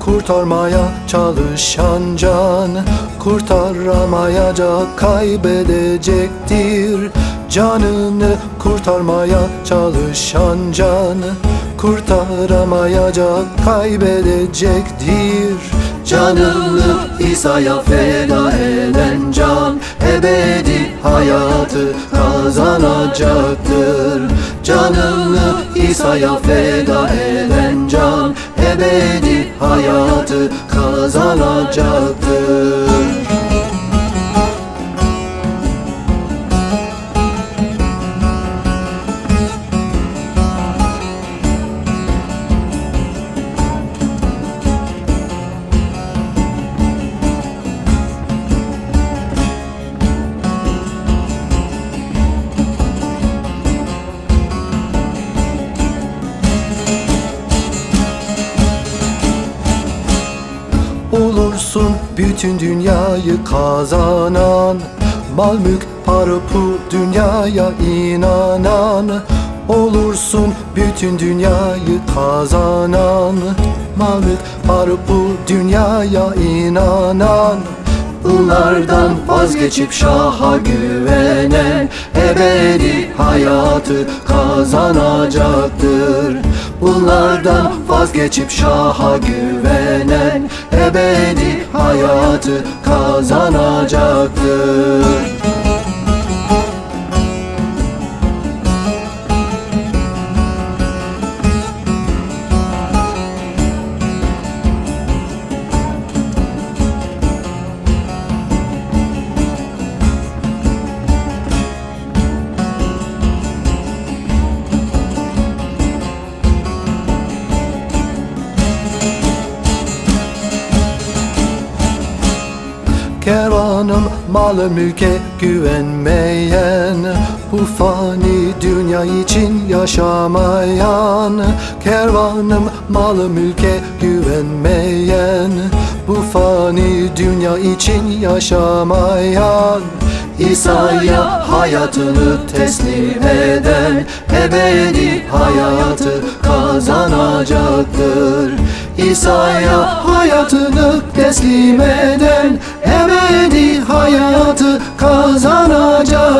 kurtarmaya çalışan can Kurtaramayacak kaybedecektir. Canını kurtarmaya çalışan can Kurtaramayacak kaybedecektir. Canını İsa'ya feda eden can Ebedi hayatı kazanacaktır. Canını İsa'ya feda eden can Ebedi hayatı kazanacaktır Olursun bütün dünyayı kazanan Mal mülk para pul dünyaya inanan. Olursun bütün dünyayı kazanan Mal mülk para pul dünyaya inanan. Bunlardan vazgeçip şaha güvenen Ebedi hayatı kazanacaktır Bunlardan vazgeçip şaha güvenen Ebedi hayatı kazanacaktır Kervanım malı mülke güvenmeyen Bu fani dünya için yaşamayan Kervanım malı mülke güvenmeyen Bu fani dünya için yaşamayan İsa'ya hayatını teslim eden Ebedi hayatı kazanacaktır. İsa'ya hayatını teslim eden hayatı kazanacak.